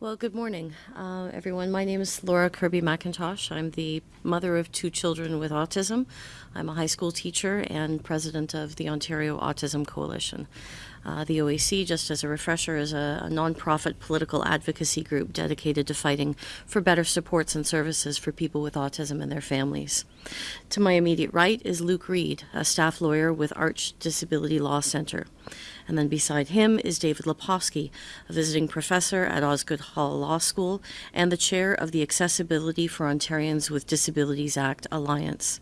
Well, good morning, uh, everyone. My name is Laura Kirby McIntosh. I'm the mother of two children with autism. I'm a high school teacher and president of the Ontario Autism Coalition. Uh, the OAC, just as a refresher, is a, a nonprofit political advocacy group dedicated to fighting for better supports and services for people with autism and their families. To my immediate right is Luke Reed, a staff lawyer with Arch Disability Law Center. And then beside him is David Lepofsky, a visiting professor at Osgoode Hall Law School and the chair of the Accessibility for Ontarians with Disabilities Act Alliance.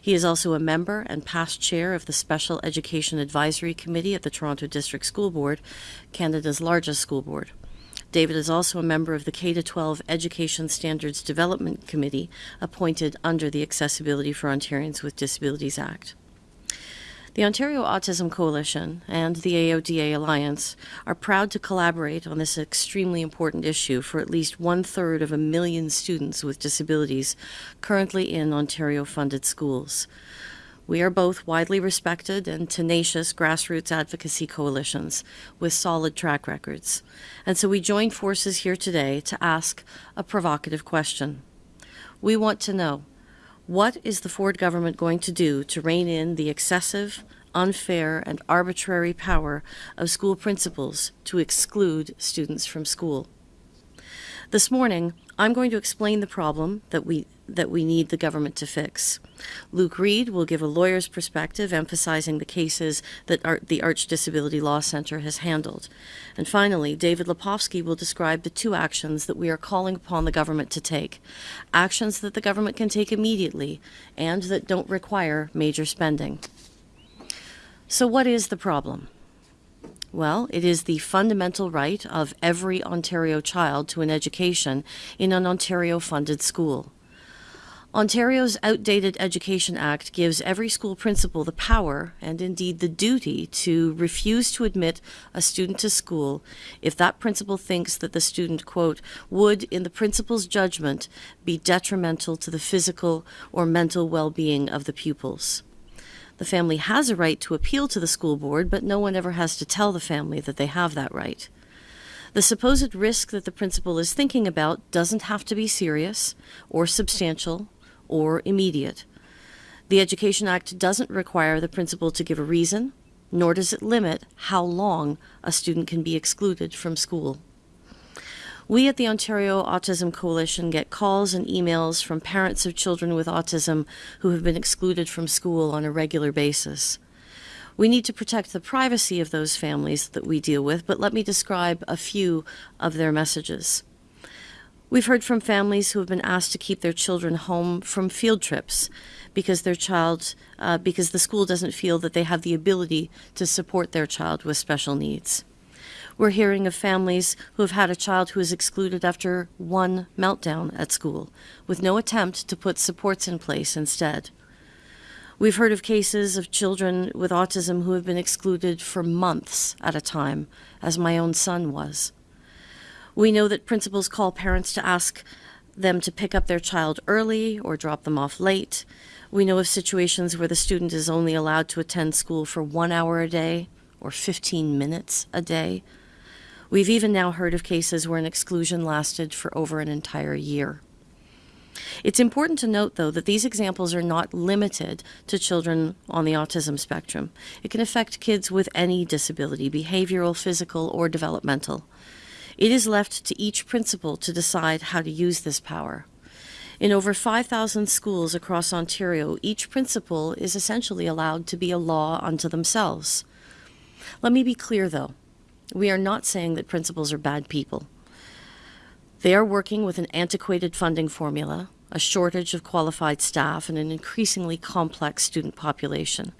He is also a member and past chair of the Special Education Advisory Committee at the Toronto District School Board, Canada's largest school board. David is also a member of the K-12 Education Standards Development Committee appointed under the Accessibility for Ontarians with Disabilities Act. The Ontario Autism Coalition and the AODA Alliance are proud to collaborate on this extremely important issue for at least one third of a million students with disabilities currently in Ontario funded schools. We are both widely respected and tenacious grassroots advocacy coalitions with solid track records. And so we join forces here today to ask a provocative question. We want to know what is the Ford government going to do to rein in the excessive, unfair, and arbitrary power of school principals to exclude students from school? This morning, I'm going to explain the problem that we that we need the government to fix. Luke Reed will give a lawyer's perspective, emphasizing the cases that the Arch Disability Law Center has handled. And finally, David Lepofsky will describe the two actions that we are calling upon the government to take. Actions that the government can take immediately and that don't require major spending. So what is the problem? Well, it is the fundamental right of every Ontario child to an education in an Ontario-funded school. Ontario's Outdated Education Act gives every school principal the power, and indeed the duty, to refuse to admit a student to school if that principal thinks that the student, quote, would, in the principal's judgment, be detrimental to the physical or mental well-being of the pupils. The family has a right to appeal to the school board, but no one ever has to tell the family that they have that right. The supposed risk that the principal is thinking about doesn't have to be serious or substantial or immediate. The Education Act doesn't require the principal to give a reason, nor does it limit how long a student can be excluded from school. We at the Ontario Autism Coalition get calls and emails from parents of children with autism who have been excluded from school on a regular basis. We need to protect the privacy of those families that we deal with, but let me describe a few of their messages. We've heard from families who have been asked to keep their children home from field trips because their child, uh, because the school doesn't feel that they have the ability to support their child with special needs. We're hearing of families who have had a child who is excluded after one meltdown at school, with no attempt to put supports in place instead. We've heard of cases of children with autism who have been excluded for months at a time, as my own son was. We know that principals call parents to ask them to pick up their child early or drop them off late. We know of situations where the student is only allowed to attend school for one hour a day or 15 minutes a day. We've even now heard of cases where an exclusion lasted for over an entire year. It's important to note, though, that these examples are not limited to children on the autism spectrum. It can affect kids with any disability, behavioral, physical, or developmental. It is left to each principal to decide how to use this power. In over 5,000 schools across Ontario, each principal is essentially allowed to be a law unto themselves. Let me be clear, though. We are not saying that principals are bad people. They are working with an antiquated funding formula, a shortage of qualified staff, and an increasingly complex student population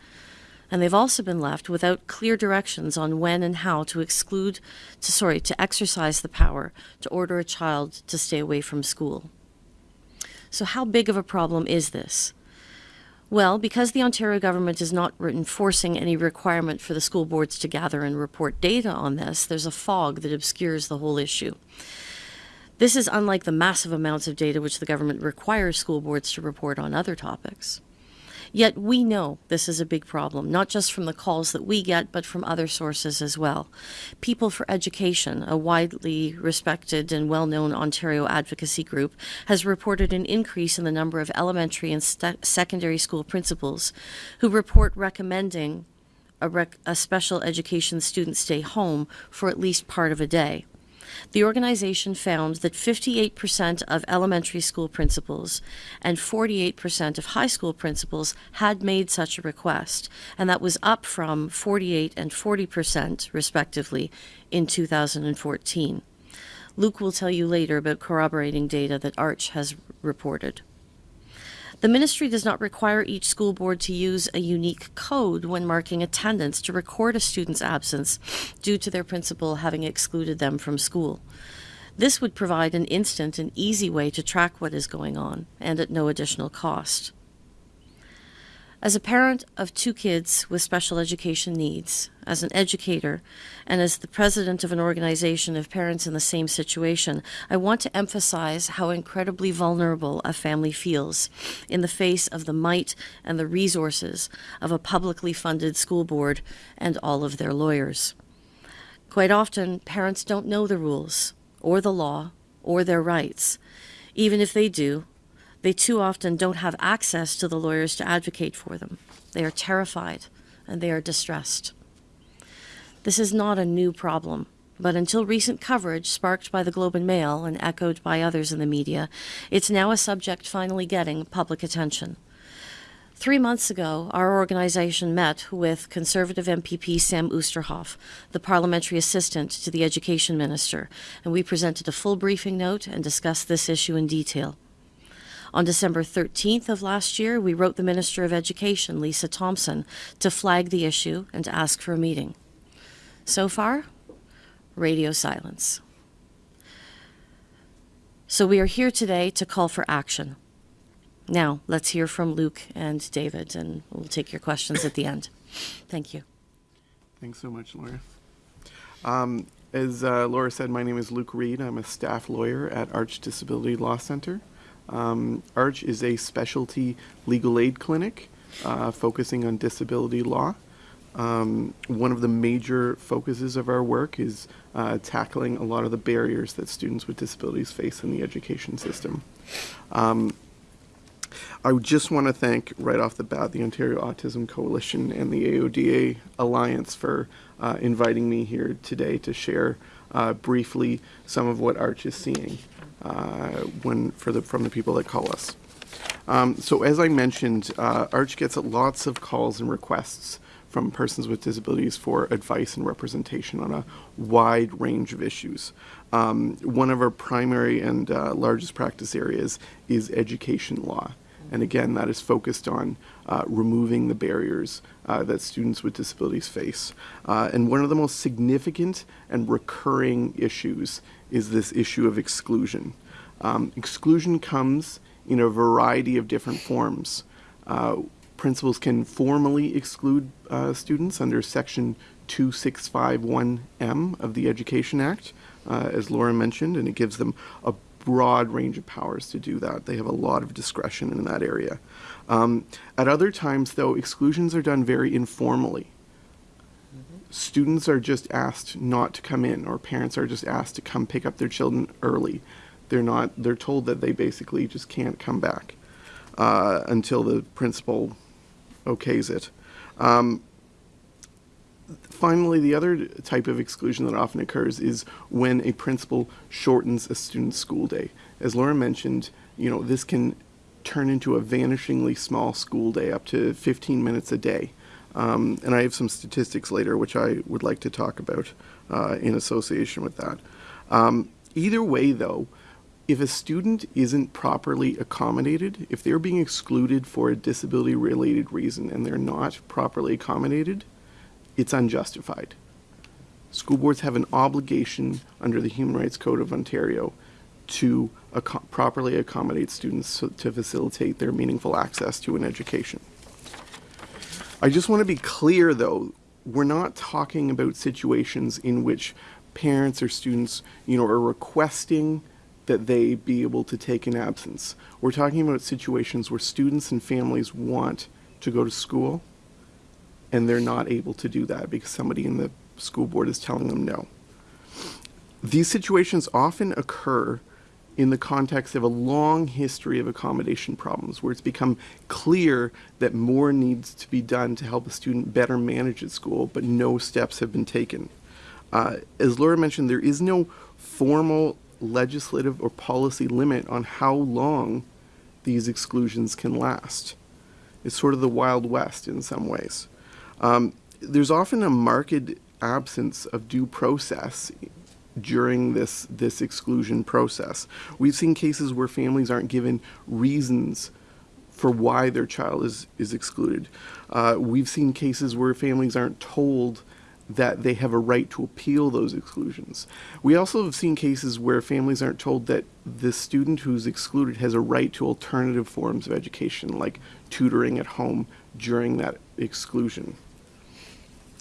and they've also been left without clear directions on when and how to exclude, to, sorry, to exercise the power to order a child to stay away from school. So how big of a problem is this? Well, because the Ontario government is not enforcing any requirement for the school boards to gather and report data on this, there's a fog that obscures the whole issue. This is unlike the massive amounts of data which the government requires school boards to report on other topics. Yet we know this is a big problem, not just from the calls that we get, but from other sources as well. People for Education, a widely respected and well known Ontario advocacy group, has reported an increase in the number of elementary and secondary school principals who report recommending a, rec- a special education student stay home for at least part of a day. The organization found that 58% of elementary school principals and 48% of high school principals had made such a request, and that was up from 48 and 40%, respectively, in 2014. Luke will tell you later about corroborating data that Arch has reported. The ministry does not require each school board to use a unique code when marking attendance to record a student's absence due to their principal having excluded them from school. This would provide an instant and easy way to track what is going on and at no additional cost. As a parent of two kids with special education needs, as an educator, and as the president of an organization of parents in the same situation, I want to emphasize how incredibly vulnerable a family feels in the face of the might and the resources of a publicly funded school board and all of their lawyers. Quite often, parents don't know the rules, or the law, or their rights. Even if they do, they too often don't have access to the lawyers to advocate for them. They are terrified and they are distressed. This is not a new problem, but until recent coverage sparked by the Globe and Mail and echoed by others in the media, it's now a subject finally getting public attention. Three months ago, our organization met with Conservative MPP Sam Oosterhoff, the parliamentary assistant to the education minister, and we presented a full briefing note and discussed this issue in detail. On December 13th of last year, we wrote the Minister of Education, Lisa Thompson, to flag the issue and to ask for a meeting. So far, radio silence. So we are here today to call for action. Now, let's hear from Luke and David, and we'll take your questions at the end. Thank you. Thanks so much, Laura. Um, as uh, Laura said, my name is Luke Reed. I'm a staff lawyer at Arch Disability Law Center. Um, Arch is a specialty legal aid clinic uh, focusing on disability law. Um, one of the major focuses of our work is uh, tackling a lot of the barriers that students with disabilities face in the education system. Um, I just want to thank right off the bat the Ontario Autism Coalition and the AODA Alliance for uh, inviting me here today to share uh, briefly some of what Arch is seeing uh, when for the from the people that call us. Um, so as I mentioned, uh, Arch gets lots of calls and requests from persons with disabilities for advice and representation on a wide range of issues. Um, one of our primary and uh, largest practice areas is education law. And again, that is focused on uh, removing the barriers uh, that students with disabilities face. Uh, and one of the most significant and recurring issues is this issue of exclusion. Um, exclusion comes in a variety of different forms. Uh, principals can formally exclude uh, students under Section 2651M of the Education Act, uh, as Laura mentioned, and it gives them a broad range of powers to do that. They have a lot of discretion in that area. Um, at other times, though, exclusions are done very informally. Students are just asked not to come in or parents are just asked to come pick up their children early. They're not they're told that they basically just can't come back uh, until the principal okays it. Um, finally the other type of exclusion that often occurs is when a principal shortens a student's school day. As laura mentioned you know this can turn into a vanishingly small school day up to 15 minutes a day um, and I have some statistics later, which I would like to talk about uh, in association with that. Um, either way, though, if a student isn't properly accommodated, if they're being excluded for a disability related reason and they're not properly accommodated, it's unjustified. School boards have an obligation under the Human Rights Code of Ontario to ac properly accommodate students so, to facilitate their meaningful access to an education. I just want to be clear though, we're not talking about situations in which parents or students, you know, are requesting that they be able to take an absence. We're talking about situations where students and families want to go to school and they're not able to do that because somebody in the school board is telling them no. These situations often occur in the context of a long history of accommodation problems where it's become clear that more needs to be done to help a student better manage at school, but no steps have been taken. Uh, as Laura mentioned, there is no formal legislative or policy limit on how long these exclusions can last. It's sort of the Wild West in some ways. Um, there's often a marked absence of due process during this this exclusion process. We've seen cases where families aren't given reasons for why their child is is excluded. Uh, we've seen cases where families aren't told that they have a right to appeal those exclusions. We also have seen cases where families aren't told that the student who's excluded has a right to alternative forms of education, like tutoring at home during that exclusion.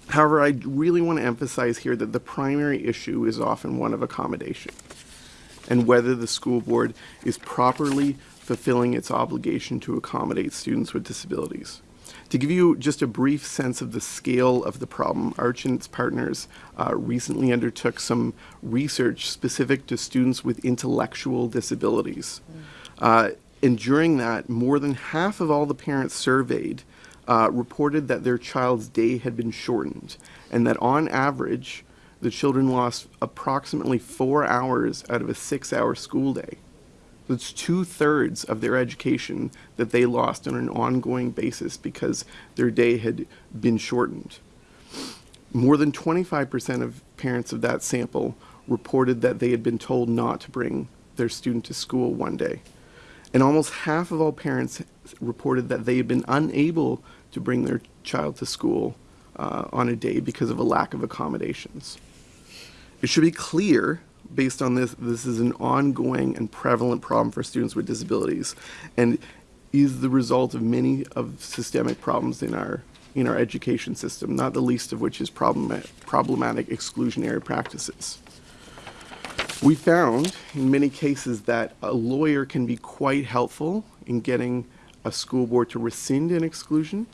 However, I really want to emphasize here that the primary issue is often one of accommodation and whether the school board is properly fulfilling its obligation to accommodate students with disabilities. To give you just a brief sense of the scale of the problem, Arch and its partners uh, recently undertook some research specific to students with intellectual disabilities. Uh, and during that, more than half of all the parents surveyed uh, reported that their child's day had been shortened and that on average, the children lost approximately four hours out of a six hour school day. That's two thirds of their education that they lost on an ongoing basis because their day had been shortened. More than 25% of parents of that sample reported that they had been told not to bring their student to school one day. And almost half of all parents reported that they had been unable to bring their child to school uh, on a day because of a lack of accommodations. It should be clear, based on this, this is an ongoing and prevalent problem for students with disabilities and is the result of many of systemic problems in our in our education system, not the least of which is problematic, problematic exclusionary practices. We found in many cases that a lawyer can be quite helpful in getting a school board to rescind an exclusion.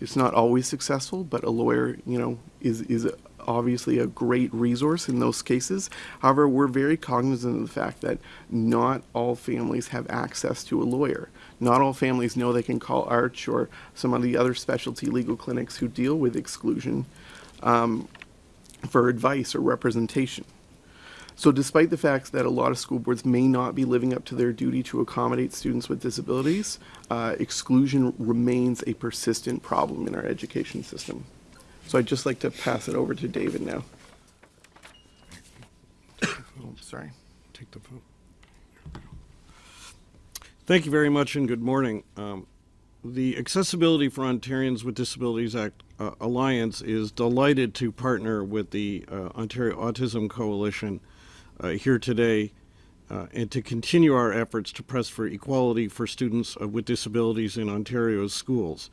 It's not always successful, but a lawyer, you know, is, is obviously a great resource in those cases. However, we're very cognizant of the fact that not all families have access to a lawyer. Not all families know they can call Arch or some of the other specialty legal clinics who deal with exclusion um, for advice or representation. So despite the fact that a lot of school boards may not be living up to their duty to accommodate students with disabilities, uh, exclusion remains a persistent problem in our education system. So I'd just like to pass it over to David now. oh, sorry. Take the vote. Thank you very much and good morning. Um, the Accessibility for Ontarians with Disabilities Act uh, Alliance is delighted to partner with the uh, Ontario Autism Coalition here today uh, and to continue our efforts to press for equality for students uh, with disabilities in Ontario's schools.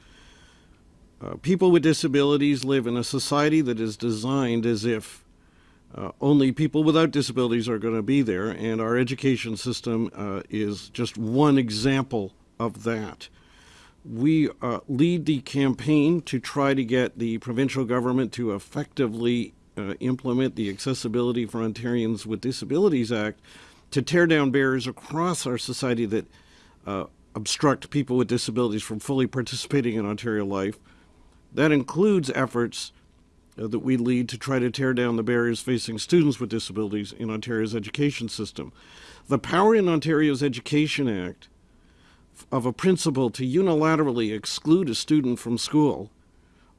Uh, people with disabilities live in a society that is designed as if uh, only people without disabilities are going to be there, and our education system uh, is just one example of that. We uh, lead the campaign to try to get the provincial government to effectively uh, implement the Accessibility for Ontarians with Disabilities Act to tear down barriers across our society that uh, obstruct people with disabilities from fully participating in Ontario life. That includes efforts uh, that we lead to try to tear down the barriers facing students with disabilities in Ontario's education system. The Power in Ontario's Education Act of a principal to unilaterally exclude a student from school,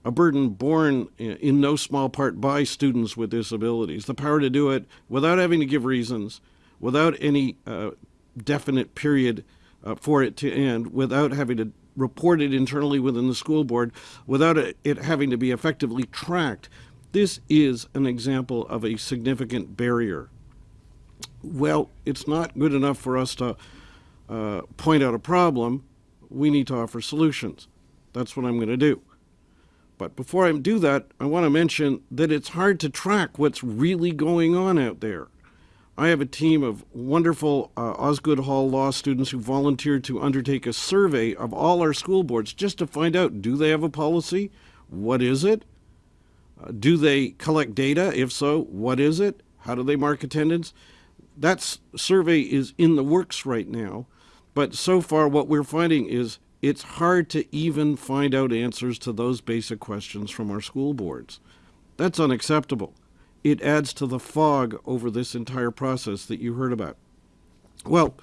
a burden borne in no small part by students with disabilities, the power to do it without having to give reasons, without any uh, definite period uh, for it to end, without having to reported internally within the school board without it having to be effectively tracked. This is an example of a significant barrier. Well, it's not good enough for us to uh, point out a problem. We need to offer solutions. That's what I'm going to do. But before I do that, I want to mention that it's hard to track what's really going on out there. I have a team of wonderful uh, Osgoode Hall law students who volunteered to undertake a survey of all our school boards just to find out do they have a policy? What is it? Uh, do they collect data? If so, what is it? How do they mark attendance? That survey is in the works right now, but so far what we're finding is it's hard to even find out answers to those basic questions from our school boards. That's unacceptable. It adds to the fog over this entire process that you heard about. Well,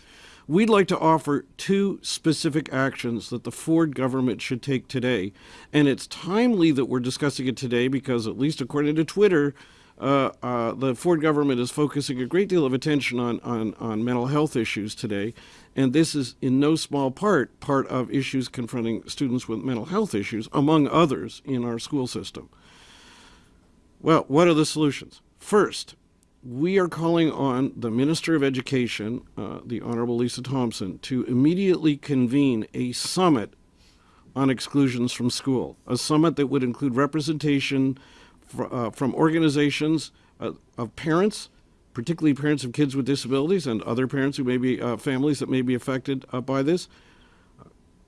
we'd like to offer two specific actions that the Ford government should take today. And it's timely that we're discussing it today because, at least according to Twitter, uh, uh, the Ford government is focusing a great deal of attention on, on, on mental health issues today. And this is, in no small part, part of issues confronting students with mental health issues, among others, in our school system. Well, what are the solutions? First, we are calling on the Minister of Education, uh, the Honorable Lisa Thompson, to immediately convene a summit on exclusions from school, a summit that would include representation fr- uh, from organizations uh, of parents, particularly parents of kids with disabilities and other parents who may be uh, families that may be affected uh, by this,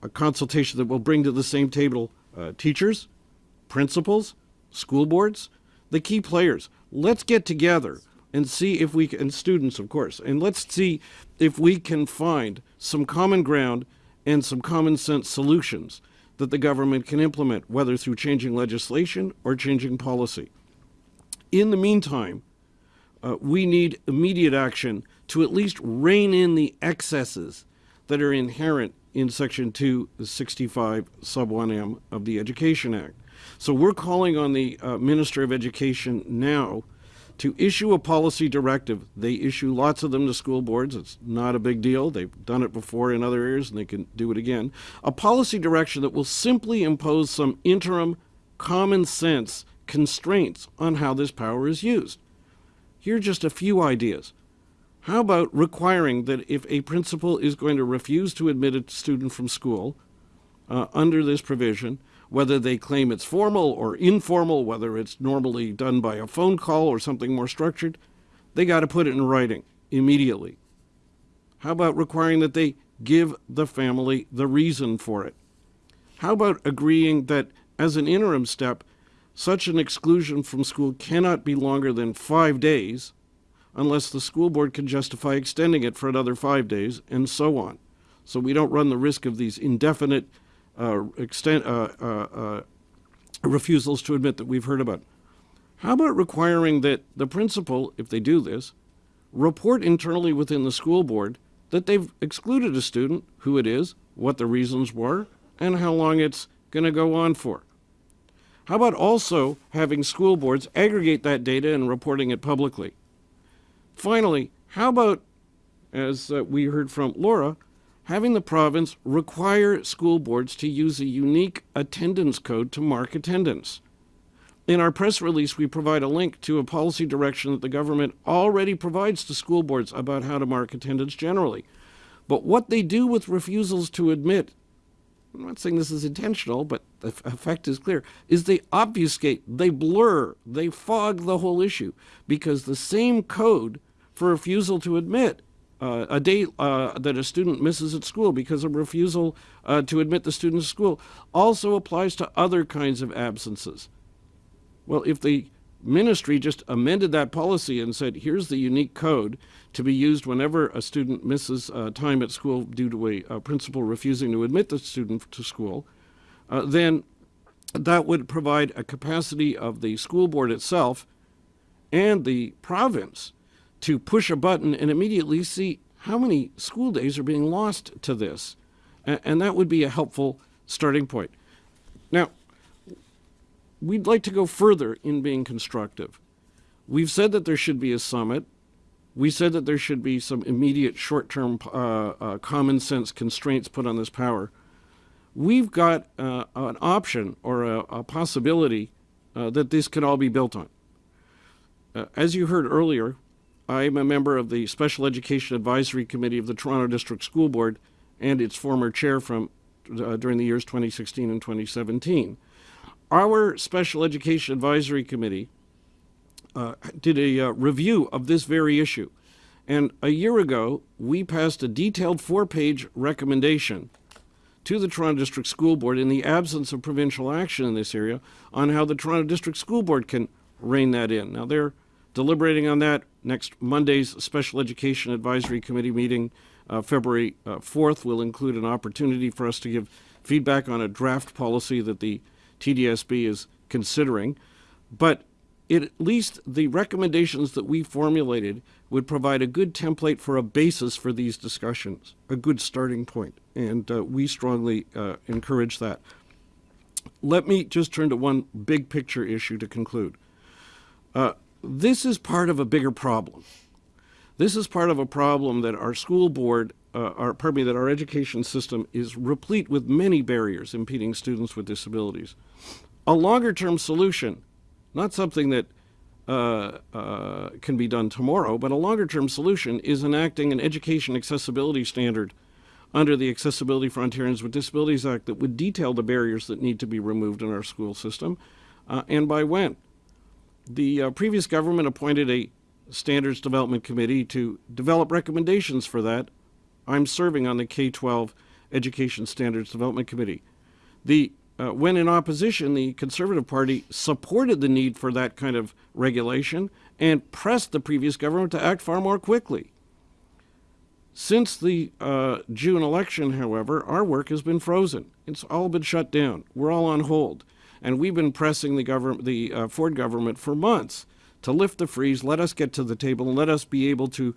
a consultation that will bring to the same table uh, teachers, principals, school boards, the key players. Let's get together and see if we can, and students, of course, and let's see if we can find some common ground and some common sense solutions that the government can implement, whether through changing legislation or changing policy. In the meantime, uh, we need immediate action to at least rein in the excesses that are inherent in Section 265, Sub 1M of the Education Act. So we're calling on the uh, Minister of Education now to issue a policy directive. They issue lots of them to school boards. It's not a big deal. They've done it before in other areas and they can do it again. A policy direction that will simply impose some interim common sense constraints on how this power is used. Here are just a few ideas. How about requiring that if a principal is going to refuse to admit a student from school uh, under this provision, whether they claim it's formal or informal, whether it's normally done by a phone call or something more structured, they got to put it in writing immediately. How about requiring that they give the family the reason for it? How about agreeing that as an interim step, such an exclusion from school cannot be longer than five days unless the school board can justify extending it for another five days, and so on. So we don't run the risk of these indefinite extent, uh, uh, uh, refusals to admit that we've heard about. How about requiring that the principal, if they do this, report internally within the school board that they've excluded a student, who it is, what the reasons were, and how long it's going to go on for? How about also having school boards aggregate that data and reporting it publicly? Finally, how about, as uh, we heard from Laura, having the province require school boards to use a unique attendance code to mark attendance? In our press release, we provide a link to a policy direction that the government already provides to school boards about how to mark attendance generally. But what they do with refusals to admit, I'm not saying this is intentional, but the effect is clear, is they obfuscate, they blur, they fog the whole issue because the same code for refusal to admit uh, a day uh, that a student misses at school because of refusal uh, to admit the student to school also applies to other kinds of absences. Well, if the ministry just amended that policy and said, here's the unique code to be used whenever a student misses uh, time at school due to a, principal refusing to admit the student to school, uh, then that would provide a capacity of the school board itself and the province to push a button and immediately see how many school days are being lost to this. And, that would be a helpful starting point. Now, we'd like to go further in being constructive. We've said that there should be a summit. We said that there should be some immediate short term uh, uh, common sense constraints put on this power. We've got uh, an option or a, a possibility uh, that this could all be built on. Uh, as you heard earlier, I'm a member of the Special Education Advisory Committee of the Toronto District School Board and its former chair from uh, during the years 2016 and 2017. Our Special Education Advisory Committee uh, did a uh, review of this very issue. And a year ago, we passed a detailed four-page recommendation to the Toronto District School Board in the absence of provincial action in this area on how the Toronto District School Board can rein that in. Now, they're deliberating on that next Monday's Special Education Advisory Committee meeting, uh, February uh, 4th, will include an opportunity for us to give feedback on a draft policy that the TDSB is considering. But it, at least the recommendations that we formulated would provide a good template for a basis for these discussions, a good starting point, and uh, we strongly uh, encourage that. Let me just turn to one big picture issue to conclude. Uh, this is part of a bigger problem. This is part of a problem that our school board, uh, our, pardon me, that our education system is replete with many barriers impeding students with disabilities. A longer term solution, not something that uh, uh, can be done tomorrow, but a longer term solution is enacting an education accessibility standard under the Accessibility for Ontarians with Disabilities Act that would detail the barriers that need to be removed in our school system uh, and by when. The uh, previous government appointed a standards development committee to develop recommendations for that. I'm serving on the K 12 Education Standards Development Committee. The uh, when in opposition, the Conservative Party supported the need for that kind of regulation and pressed the previous government to act far more quickly. Since the uh, June election, however, our work has been frozen. It's all been shut down. We're all on hold. And we've been pressing the, government, the uh, Ford government for months to lift the freeze, let us get to the table, and let us be able to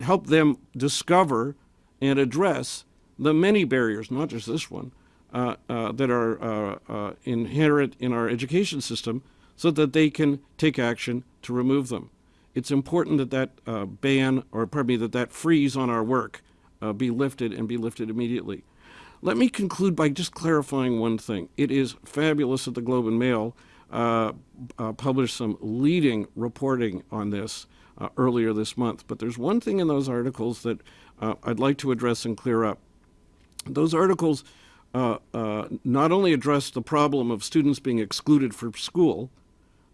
help them discover and address the many barriers, not just this one, uh, uh, that are uh, uh, inherent in our education system so that they can take action to remove them. It's important that that uh, ban, or pardon me, that that freeze on our work uh, be lifted and be lifted immediately. Let me conclude by just clarifying one thing. It is fabulous that the Globe and Mail published some leading reporting on this earlier this month, but there's one thing in those articles that I'd like to address and clear up. Those articles uh, uh, not only address the problem of students being excluded from school,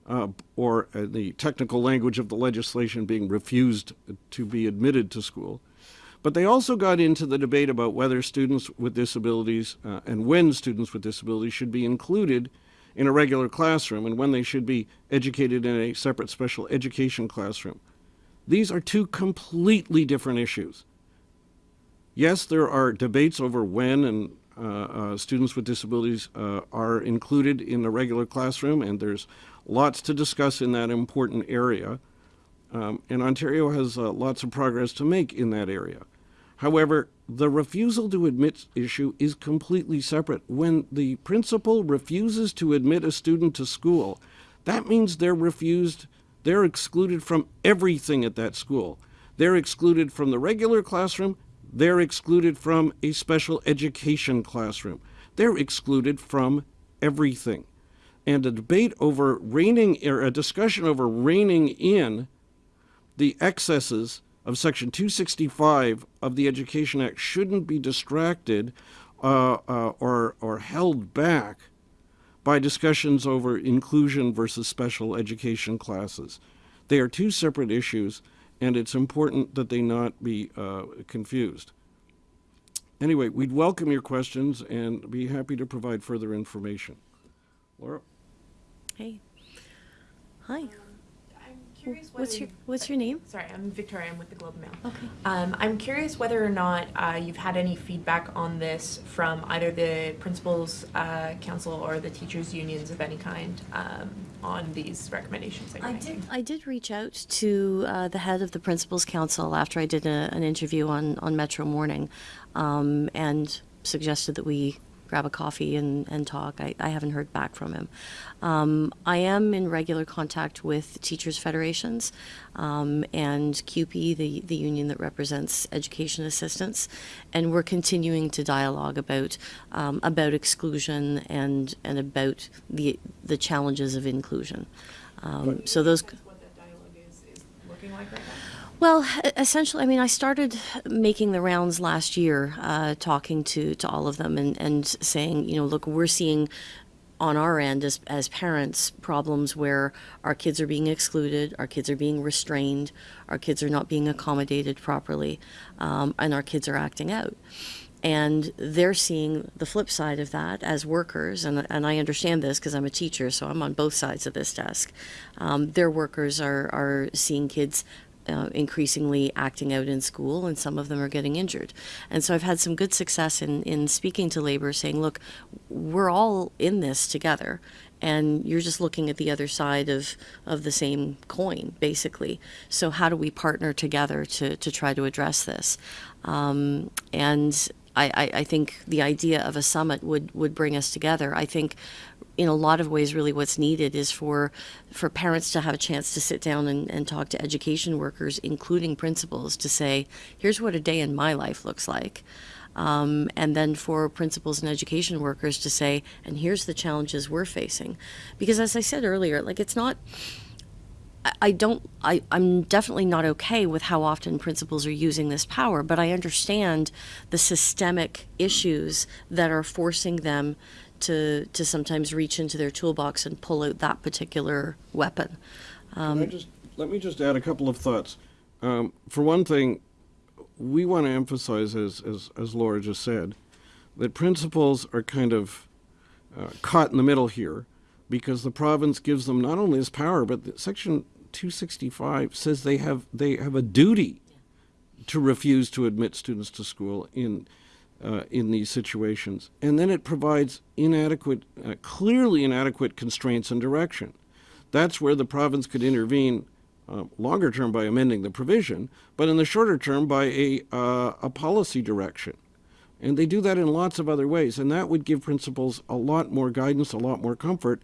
uh, or uh, the technical language of the legislation being refused to be admitted to school, but they also got into the debate about whether students with disabilities uh, and when students with disabilities should be included in a regular classroom and when they should be educated in a separate special education classroom. These are two completely different issues. Yes, there are debates over when and uh, uh, students with disabilities uh, are included in the regular classroom, and there's lots to discuss in that important area. Um, and Ontario has lots of progress to make in that area. However, the refusal to admit issue is completely separate. When the principal refuses to admit a student to school, that means they're refused, they're excluded from everything at that school. They're excluded from the regular classroom they're excluded from a special education classroom. They're excluded from everything. And a debate over reining, or a discussion over reining in the excesses of Section 265 of the Education Act shouldn't be distracted uh, uh, or, or held back by discussions over inclusion versus special education classes. They are two separate issues, and it's important that they not be uh, confused. Anyway, we'd welcome your questions and be happy to provide further information. Laura? Hey. Hi. What's your What's your name? Sorry, I'm Victoria. I'm with the Globe Mail. Okay. Um, I'm curious whether or not uh, you've had any feedback on this from either the principals uh, council or the teachers unions of any kind um, on these recommendations I did. I did reach out to uh, the head of the principals council after I did a, an interview on on Metro Morning, um, and suggested that we grab a coffee and, and talk. I, I haven't heard back from him. Um, I am in regular contact with teachers' federations um, and CUPE, the, the union that represents education assistants, and we're continuing to dialogue about um, about exclusion and and about the the challenges of inclusion. Um, so those. What that dialogue is, is looking like right now? Well, essentially, I mean, I started making the rounds last year, uh, talking to, to all of them and, and saying, you know, look, we're seeing on our end as, as parents problems where our kids are being excluded, our kids are being restrained, our kids are not being accommodated properly, um, and our kids are acting out. And they're seeing the flip side of that as workers, and, and I understand this because I'm a teacher, so I'm on both sides of this desk. Um, their workers are, are seeing kids uh, increasingly acting out in school, and some of them are getting injured. And so I've had some good success in, in speaking to labor, saying, look, we're all in this together, and you're just looking at the other side of, of the same coin, basically. So how do we partner together to, to try to address this? Um, and I, I, I think the idea of a summit would, would bring us together. I think in a lot of ways really what's needed is for for parents to have a chance to sit down and, and talk to education workers including principals to say here's what a day in my life looks like. Um, and then for principals and education workers to say and here's the challenges we're facing. Because as i said earlier like it's not I- don't, I, I'm definitely not okay with how often principals are using this power, but I understand the systemic issues that are forcing them to, to sometimes reach into their toolbox and pull out that particular weapon. I just, let me just add a couple of thoughts. Um, for one thing, we want to emphasize, as, as, as Laura just said, that principals are kind of uh, caught in the middle here because the province gives them not only this power, but Section 265 says they have they have a duty to refuse to admit students to school in uh, in these situations, and then it provides inadequate, uh, clearly inadequate constraints and direction. That's where the province could intervene uh, longer term by amending the provision, but in the shorter term by a, uh, a policy direction. And they do that in lots of other ways, and that would give principals a lot more guidance, a lot more comfort.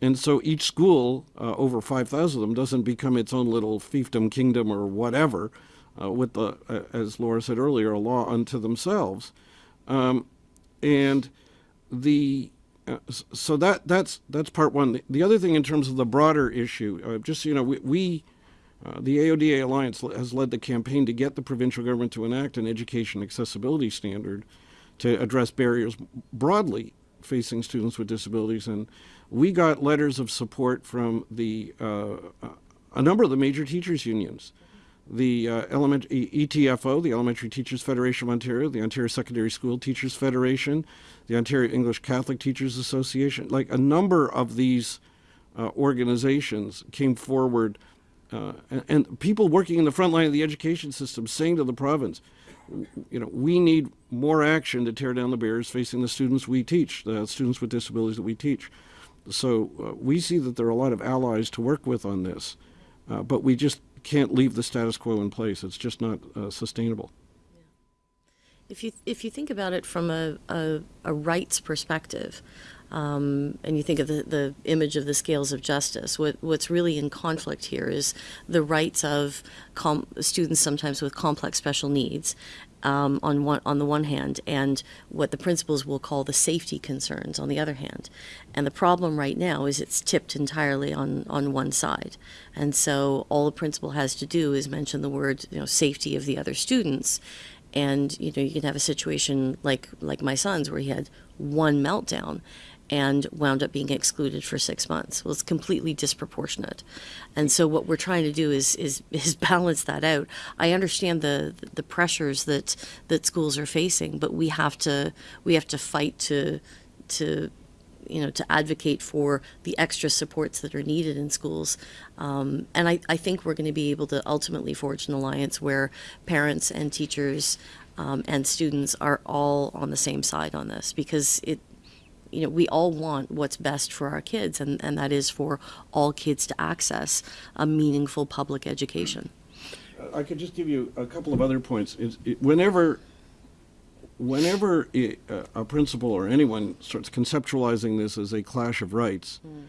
And so each school, uh, over 5,000 of them, doesn't become its own little fiefdom, kingdom, or whatever, uh, with the, uh, as Laura said earlier, a law unto themselves. Um, and the uh, so that that's that's part one. The, the other thing in terms of the broader issue, uh, just so you know, we, we uh, the AODA Alliance has led the campaign to get the provincial government to enact an education accessibility standard to address barriers broadly facing students with disabilities, and we got letters of support from the uh, uh, a number of the major teachers unions the uh, element, ETFO, the Elementary Teachers Federation of Ontario, the Ontario Secondary School Teachers Federation, the Ontario English Catholic Teachers Association, like a number of these uh, organizations came forward, uh, and, and people working in the front line of the education system saying to the province, you know, we need more action to tear down the barriers facing the students we teach, the students with disabilities that we teach. So uh, we see that there are a lot of allies to work with on this, uh, but we just can't leave the status quo in place. It's just not uh, sustainable. If you if you think about it from a, a, a rights perspective, um, and you think of the, the image of the scales of justice, what what's really in conflict here is the rights of students sometimes with complex special needs. Um, on one on the one hand, and what the principals will call the safety concerns on the other hand, and the problem right now is it's tipped entirely on on one side, and so all the principal has to do is mention the word you know safety of the other students, and you know you can have a situation like like my son's where he had one meltdown and wound up being excluded for six months. Well it's completely disproportionate. And so what we're trying to do is is is balance that out. I understand the the pressures that that schools are facing but we have to we have to fight to to you know, to advocate for the extra supports that are needed in schools. Um, and I, I think we're going to be able to ultimately forge an alliance where parents and teachers um, and students are all on the same side on this because it, you know, we all want what's best for our kids, and, and that is for all kids to access a meaningful public education. I could just give you a couple of other points. It, whenever, whenever i uh, a principal or anyone starts conceptualizing this as a clash of rights, hmm.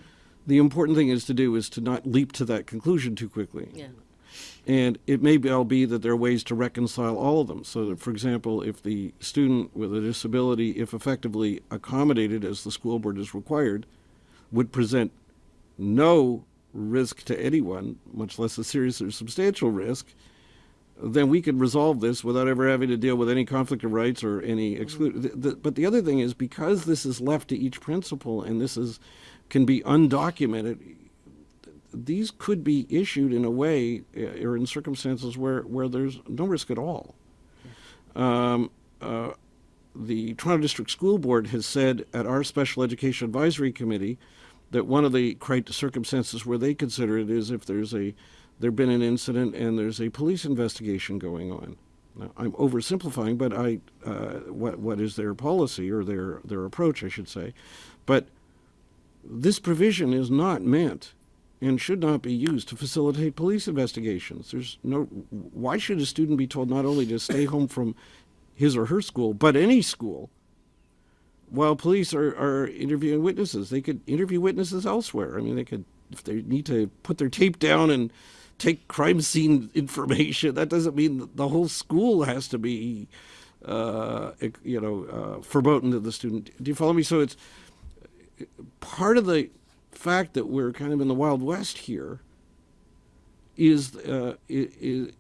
the important thing is to do is to not leap to that conclusion too quickly. Yeah. And it may well be that there are ways to reconcile all of them. So, that, for example, if the student with a disability, if effectively accommodated as the school board is required, would present no risk to anyone, much less a serious or substantial risk, then we could resolve this without ever having to deal with any conflict of rights or any. Mm-hmm. The, the, but the other thing is because this is left to each principal and this is can be undocumented, these could be issued in a way uh, or in circumstances where, where there's no risk at all. Um, uh, the Toronto District School Board has said at our Special Education Advisory Committee that one of the circumstances where they consider it is if there's a there been an incident and there's a police investigation going on. Now, I'm oversimplifying, but I uh, what what is their policy or their their approach, I should say, but this provision is not meant and should not be used to facilitate police investigations. There's no why should a student be told not only to stay home from his or her school, but any school, while police are, are interviewing witnesses. They could interview witnesses elsewhere. I mean, they could, if they need to put their tape down and take crime scene information, that doesn't mean the whole school has to be, uh, you know, uh, verboten to the student. Do you follow me? So it's part of the fact that we're kind of in the Wild West here is, uh, is,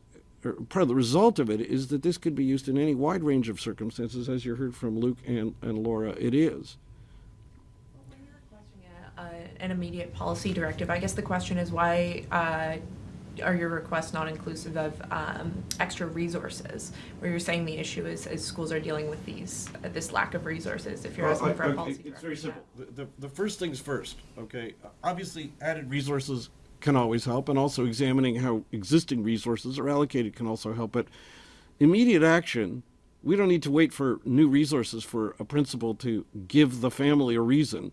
part of the result of it is that this could be used in any wide range of circumstances, as you heard from Luke and, and Laura. It is. You're requesting a- a- an immediate policy directive, I guess the question is why uh, are your requests not inclusive of um, extra resources? Where you're saying the issue is, is schools are dealing with these, uh, this lack of resources, if you're Well, asking I- for a I- policy It's very directive. simple. The, the, the first things first, okay? Obviously, added resources can always help, and also examining how existing resources are allocated can also help. But immediate action, we don't need to wait for new resources for a principal to give the family a reason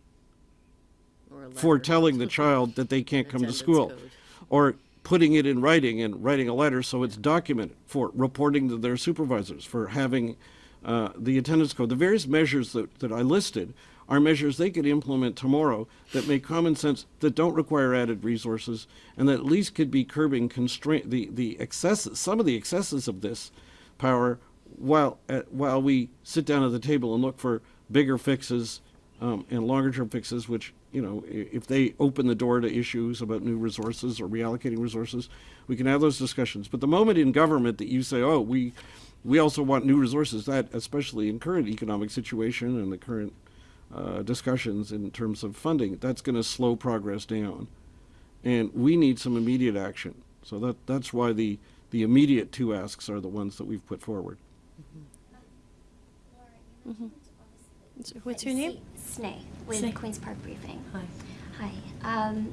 a for telling the child that they can't come to school. code. Or putting it in writing and writing a letter so it's documented, for reporting to their supervisors, for having uh, the attendance code. The various measures that, that I listed are measures they could implement tomorrow that make common sense, that don't require added resources, and that at least could be curbing constraint, the, the excesses, some of the excesses of this power while, uh, while we sit down at the table and look for bigger fixes um, and longer term fixes, which, you know, if they open the door to issues about new resources or reallocating resources, we can have those discussions. But the moment in government that you say, oh, we, we also want new resources, that, especially in current economic situation and the current uh, discussions in terms of funding, that's going to slow progress down. And we need some immediate action. So that, that's why the, the immediate two asks are the ones that we've put forward. So What's your name? Snay, with Snay. Queen's Park Briefing. Hi. Hi. Um,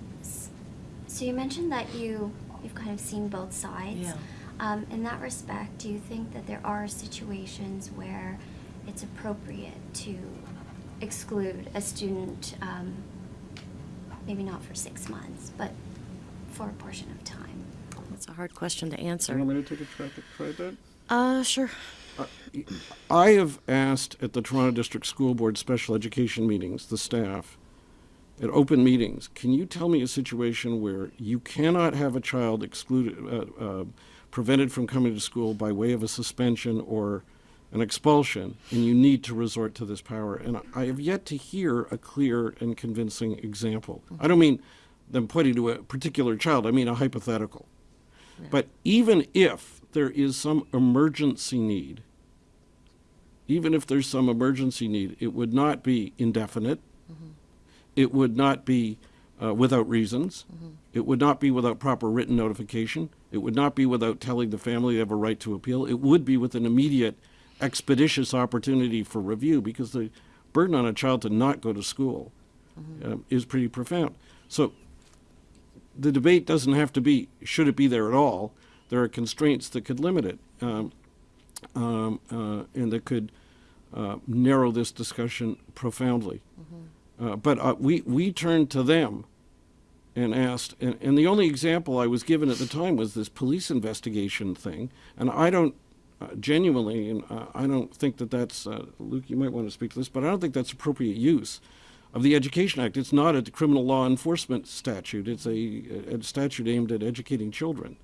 so you mentioned that you you've kind of seen both sides. Yeah. Um, in that respect, do you think that there are situations where it's appropriate to exclude a student, um, maybe not for six months, but for a portion of time? That's a hard question to Do you answer. want me to take a try, try at that? Uh, sure. I have asked at the Toronto District School Board special education meetings, the staff, at open meetings, can you tell me a situation where you cannot have a child excluded, uh, uh, prevented from coming to school by way of a suspension or an expulsion, and you need to resort to this power? And I have yet to hear a clear and convincing example. I don't mean them pointing to a particular child, I mean a hypothetical. But even if there is some emergency need, even if there's some emergency need, it would not be indefinite. It would not be uh, without reasons. It would not be without proper written notification. It would not be without telling the family they have a right to appeal. It would be with an immediate, expeditious opportunity for review because the burden on a child to not go to school um, is pretty profound. So the debate doesn't have to be should it be there at all. There are constraints that could limit it, um, um, uh, and that could uh, narrow this discussion profoundly. Uh, but uh, we we turned to them and asked, and, and the only example I was given at the time was this police investigation thing, and I don't. Uh, genuinely, and uh, I don't think that that's uh, Luke. You might want to speak to this, but I don't think that's appropriate use of the Education Act. It's not a criminal law enforcement statute. It's a, a statute aimed at educating children.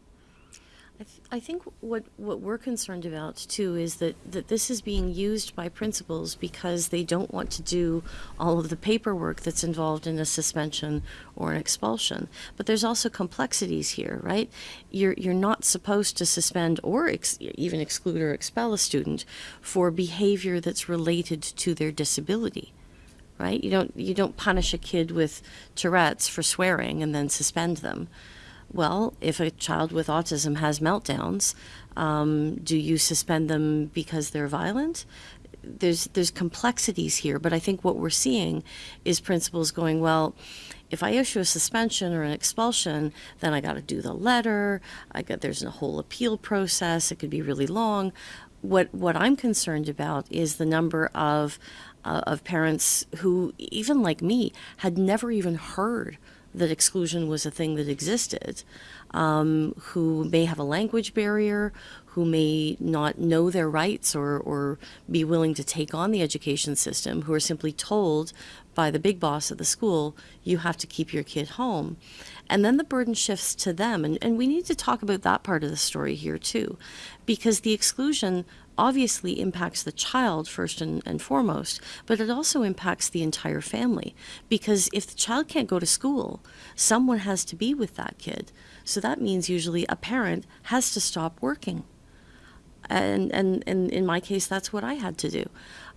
I, th- I think what, what we're concerned about too is that, that this is being used by principals because they don't want to do all of the paperwork that's involved in a suspension or an expulsion. But there's also complexities here, right? You're, you're not supposed to suspend or ex- even exclude or expel a student for behavior that's related to their disability right? You don't you don't punish a kid with Tourette's for swearing and then suspend them. Well, if a child with autism has meltdowns, um, do you suspend them because they're violent? There's there's complexities here, but I think what we're seeing is principals going, well, if I issue a suspension or an expulsion, then I got to do the letter. I got there's a whole appeal process. It could be really long. What what I'm concerned about is the number of uh, of parents who, even like me, had never even heard that exclusion was a thing that existed, um, who may have a language barrier, who may not know their rights or, or be willing to take on the education system, who are simply told by the big boss at the school, you have to keep your kid home. And then the burden shifts to them. And, and we need to talk about that part of the story here, too, because the exclusion obviously impacts the child first and, and foremost, but it also impacts the entire family. Because if the child can't go to school, someone has to be with that kid. So that means usually a parent has to stop working. And, and, and in my case, that's what I had to do.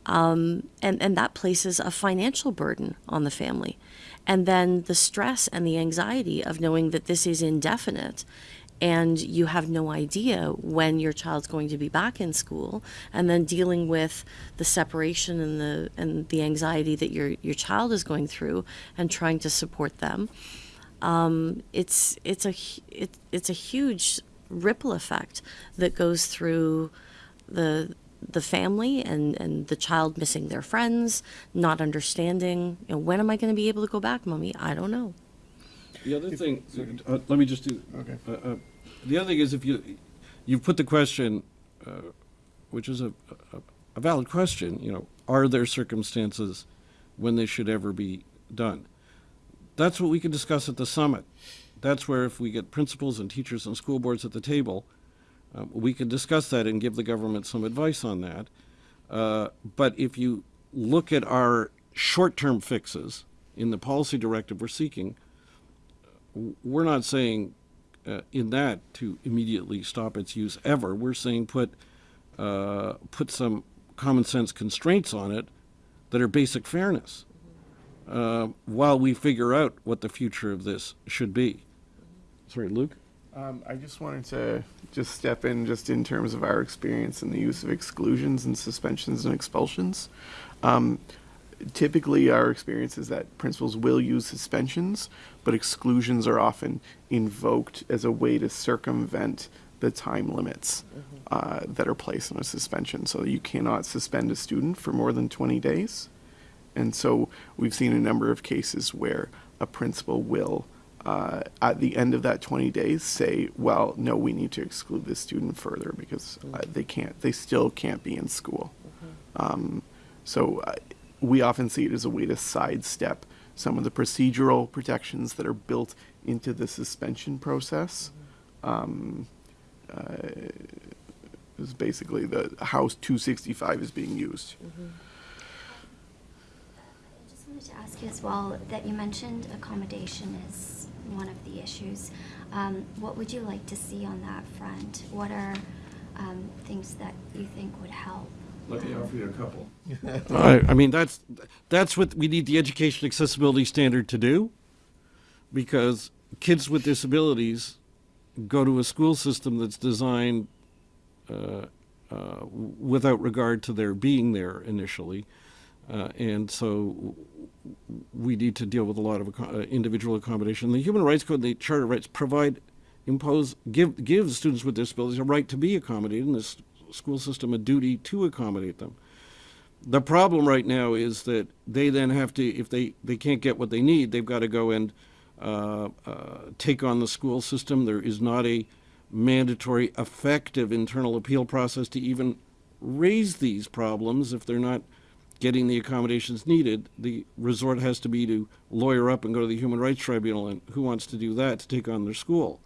Um, and, and that places a financial burden on the family. And then the stress and the anxiety of knowing that this is indefinite and you have no idea when your child's going to be back in school and then dealing with the separation and the and the anxiety that your your child is going through and trying to support them um, it's it's a it, it's a huge ripple effect that goes through the the family and, and the child missing their friends, not understanding, you know, when am I going to be able to go back, mommy? I don't know. The other thing, uh, let me just do. Okay. Uh, uh, the other thing is if you, you've put the question, uh, which is a, a, a valid question, you know, are there circumstances when this should ever be done? That's what we can discuss at the summit. That's where if we get principals and teachers and school boards at the table, um, we can discuss that and give the government some advice on that. Uh, but if you look at our short-term fixes in the policy directive we're seeking, w- we're not saying uh, in that to immediately stop its use ever. We're saying put uh, put some common sense constraints on it that are basic fairness uh, while we figure out what the future of this should be. Sorry, Luke. Um, I just wanted to just step in just in terms of our experience in the use of exclusions and suspensions and expulsions. Um, typically, our experience is that principals will use suspensions, but exclusions are often invoked as a way to circumvent the time limits uh, that are placed on a suspension. So you cannot suspend a student for more than 20 days. And so we've seen a number of cases where a principal will, uh, at the end of that 20 days, say, well, no, we need to exclude this student further because uh, they can't, they still can't be in school. Um, so uh, we often see it as a way to sidestep some of the procedural protections that are built into the suspension process. Um, uh, is basically the House 265 is being used. I just wanted to ask you as well that you mentioned accommodation is one of the issues. Um, what would you like to see on that front? What are um, things that you think would help? Let me offer you a couple. I, I mean, that's, that's what we need the education accessibility standard to do. Because kids with disabilities go to a school system that's designed uh, uh, without regard to their being there initially. Uh, and so we need to deal with a lot of uh, individual accommodation. The Human Rights Code the Charter Rights provide, impose, give, give students with disabilities a right to be accommodated, and the s- school system a duty to accommodate them. The problem right now is that they then have to, if they, they can't get what they need, they've got to go and uh, uh, take on the school system. There is not a mandatory, effective internal appeal process to even raise these problems if they're not getting the accommodations needed. The resort has to be to lawyer up and go to the Human Rights Tribunal, and who wants to do that to take on their school?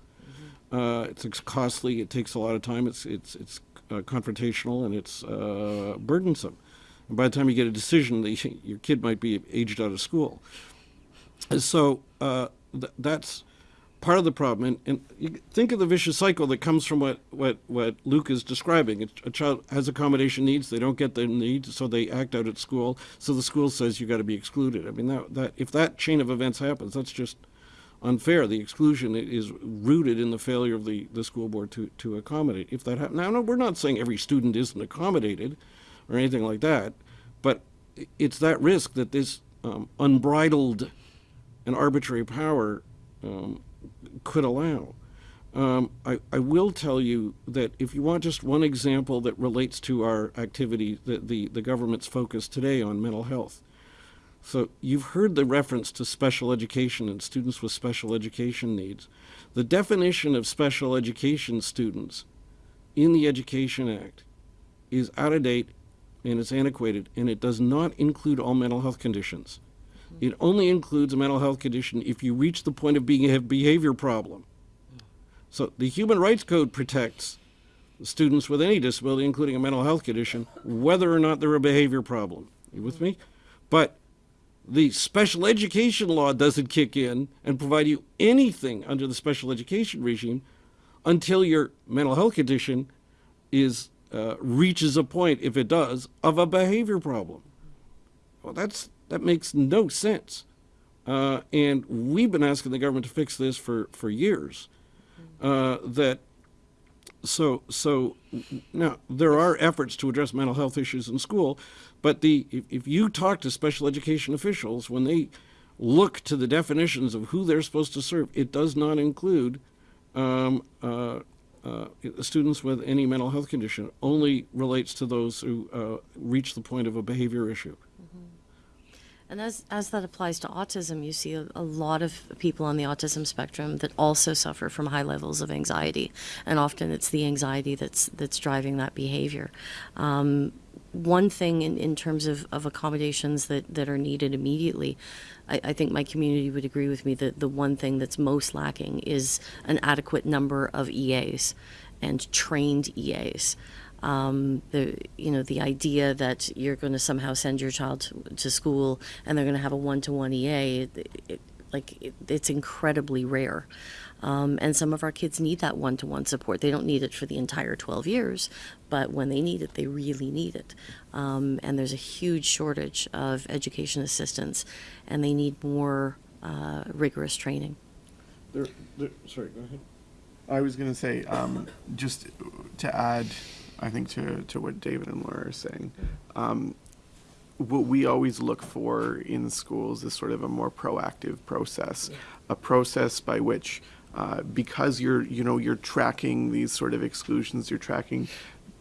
Uh, it's ex- costly. It takes a lot of time. It's it's it's confrontational and it's uh, burdensome. And by the time you get a decision, the, your kid might be aged out of school. And so uh, th- that's part of the problem. And, and think of the vicious cycle that comes from what, what, what Luke is describing. A, a child has accommodation needs, they don't get their needs, so they act out at school. So the school says you got to be excluded. I mean, that, that if that chain of events happens, that's just unfair. The exclusion is rooted in the failure of the, the school board to, to accommodate. If that happens, now, no, we're not saying every student isn't accommodated or anything like that, but it's that risk that this um, unbridled and arbitrary power um, could allow. Um, I, I will tell you that if you want just one example that relates to our activity, the, the, the government's focus today on mental health. So you've heard the reference to special education and students with special education needs. The definition of special education students in the Education Act is out of date and it's antiquated and it does not include all mental health conditions. Mm-hmm. It only includes a mental health condition if you reach the point of being a behavior problem. Mm. So the Human Rights Code protects students with any disability, including a mental health condition, whether or not they're a behavior problem. You with mm-hmm. me? But the special education law doesn't kick in and provide you anything under the special education regime until your mental health condition is uh, reaches a point, if it does, of a behavior problem. Well, that's that makes no sense. Uh, and we've been asking the government to fix this for for years. Uh, that so so now there are efforts to address mental health issues in school, but the if, if you talk to special education officials when they look to the definitions of who they're supposed to serve, it does not include um, uh, uh, students with any mental health condition. It only relates to those who uh, reach the point of a behavior issue. And as, as that applies to autism, you see a, a lot of people on the autism spectrum that also suffer from high levels of anxiety, and often it's the anxiety that's that's driving that behavior. Um, one thing in, in terms of, of accommodations that, that are needed immediately, I, I think my community would agree with me that the one thing that's most lacking is an adequate number of EAs and trained EAs um, the you know the idea that you're going to somehow send your child to, to school and they're going to have a one-to-one EA, it, it, like it, it's incredibly rare. Um, and some of our kids need that one-to-one support. They don't need it for the entire 12 years, but when they need it, they really need it. Um, and there's a huge shortage of education assistants, and they need more uh, rigorous training. There, sorry, go ahead. I was going to say, um, just to add, I think to, to what David and Laura are saying, um, what we always look for in schools is sort of a more proactive process, a process by which, uh, because you're, you know, you're tracking these sort of exclusions, you're tracking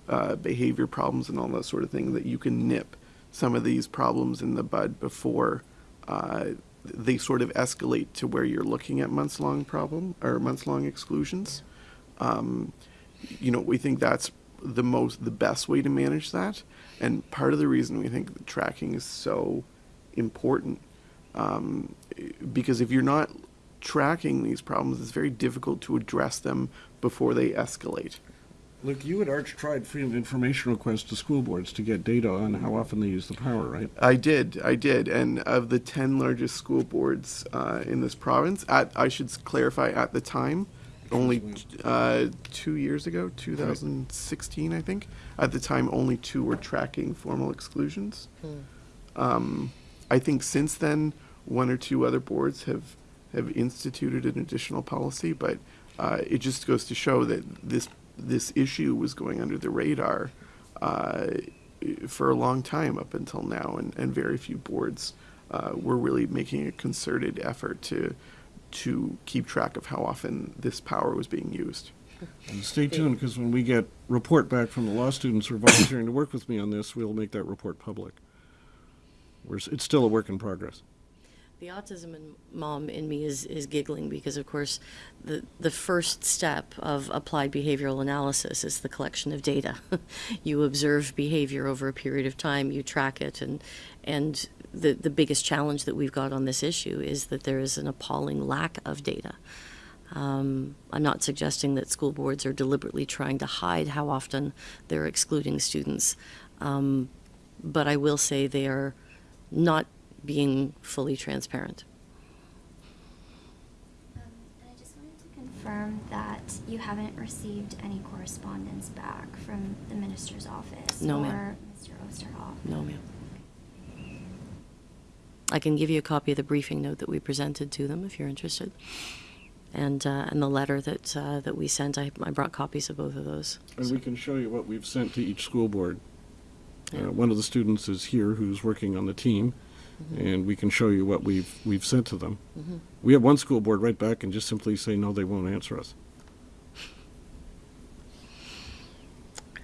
uh, behavior problems and all that sort of thing, that you can nip some of these problems in the bud before uh, they sort of escalate to where you're looking at months-long problem or months-long exclusions. Um, you know, we think that's the most, the best way to manage that. And part of the reason we think that tracking is so important, um, because if you're not tracking these problems, it's very difficult to address them before they escalate. Luke, you at Arch tried freedom of information requests to school boards to get data on how often they use the power, right? I did, I did, and of the ten largest school boards uh, in this province, at I should clarify at the time, only uh, two years ago, 2016, I think. At the time, only two were tracking formal exclusions. Um, I think since then, one or two other boards have have instituted an additional policy, but uh, it just goes to show that this this issue was going under the radar uh, for a long time up until now, and, and very few boards uh, were really making a concerted effort to to keep track of how often this power was being used. And stay tuned, because when we get report back from the law students who are volunteering to work with me on this, we'll make that report public. We're, it's still a work in progress. The autism in mom in me is, is giggling because, of course, the, the first step of applied behavioral analysis is the collection of data. you observe behavior over a period of time, you track it, and, and the, the biggest challenge that we've got on this issue is that there is an appalling lack of data. Um, I'm not suggesting that school boards are deliberately trying to hide how often they're excluding students. Um, but I will say they are not being fully transparent. Um, and I just wanted to confirm that you haven't received any correspondence back from the minister's office No, or. Mr. Oosterhoff. No, ma'am. I can give you a copy of the briefing note that we presented to them if you're interested. And, uh, and the letter that, uh, that we sent, I, I brought copies of both of those. And we can show you what we've sent to each school board. Yeah. Uh, One of the students is here who's working on the team, and we can show you what we've, we've sent to them. Mhm. We have one school board right back and just simply say, no, they won't answer us.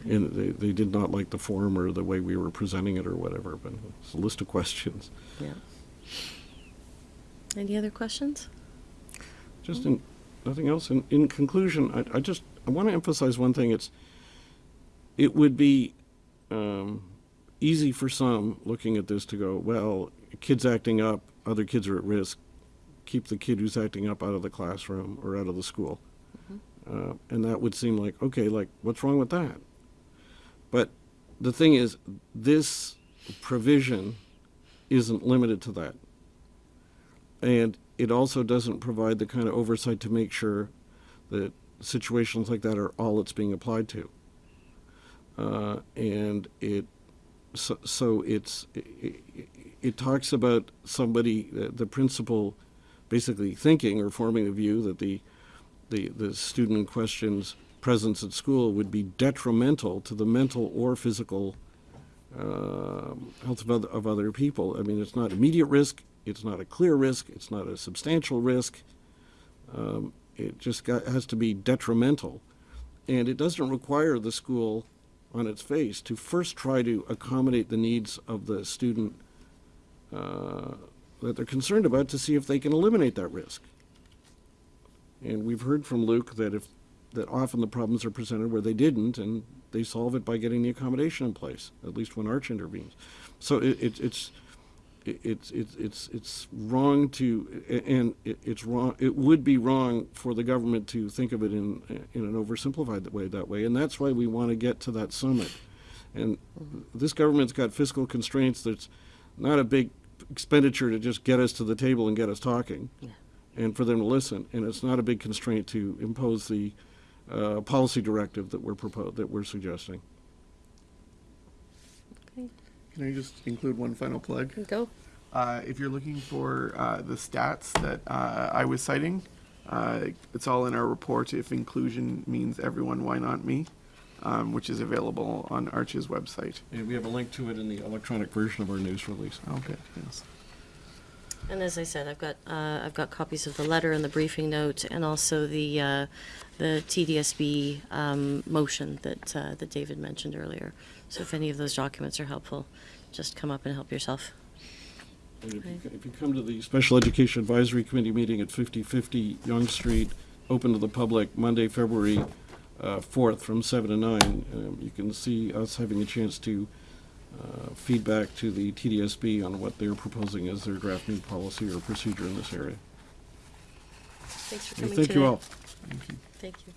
And they, they did not like the form or the way we were presenting it or whatever, but it's a list of questions. Yeah. Any other questions? Just in, nothing else. In, in conclusion, I, I just, I want to emphasize one thing. It's, it would be um, easy for some looking at this to go, well, kid's acting up, other kids are at risk. Keep the kid who's acting up out of the classroom or out of the school. Uh, and that would seem like, okay, like, what's wrong with that? But the thing is, this provision isn't limited to that. And it also doesn't provide the kind of oversight to make sure that situations like that are all it's being applied to. Uh, and it, so, so it's, it, it talks about somebody, the, the principal basically thinking or forming a view that the, the, the student in question's presence at school would be detrimental to the mental or physical uh, health of other, of other people. I mean, it's not immediate risk, it's not a clear risk, it's not a substantial risk. Um, it just got, has to be detrimental. And it doesn't require the school on its face to first try to accommodate the needs of the student uh, that they're concerned about to see if they can eliminate that risk. And we've heard from Luke that if that often the problems are presented where they didn't, and they solve it by getting the accommodation in place. At least when Arch intervenes. So it, it, it's it, it's it's it's it's wrong to and it, it's wrong. It would be wrong for the government to think of it in in an oversimplified way that way, and that's why we want to get to that summit. And this government's got fiscal constraints. That's not a big expenditure to just get us to the table and get us talking, Yeah. and for them to listen. And it's not a big constraint to impose the uh, policy directive that we're propos- that we're suggesting. Okay, Can I just include one final plug? go. Uh, if you're looking for uh, the stats that uh, I was citing, uh, it's all in our report. If inclusion means everyone, why not me? Um, which is available on Arch's website. And we have a link to it in the electronic version of our news release. Oh, good. Yes. And as I said, I've got, uh, I've got copies of the letter and the briefing note, and also the, uh, the TDSB, um, motion that, uh, that David mentioned earlier. So if any of those documents are helpful, just come up and help yourself. And if you, if you come to the Special Education Advisory Committee meeting at 5050 Yonge Street, open to the public, Monday, February uh, 4th, from 7 to 9, um, you can see us having a chance to Uh, feedback to the TDSB on what they're proposing as their draft new policy or procedure in this area. Thanks for coming Thank today. you all. Thank you. Thank you.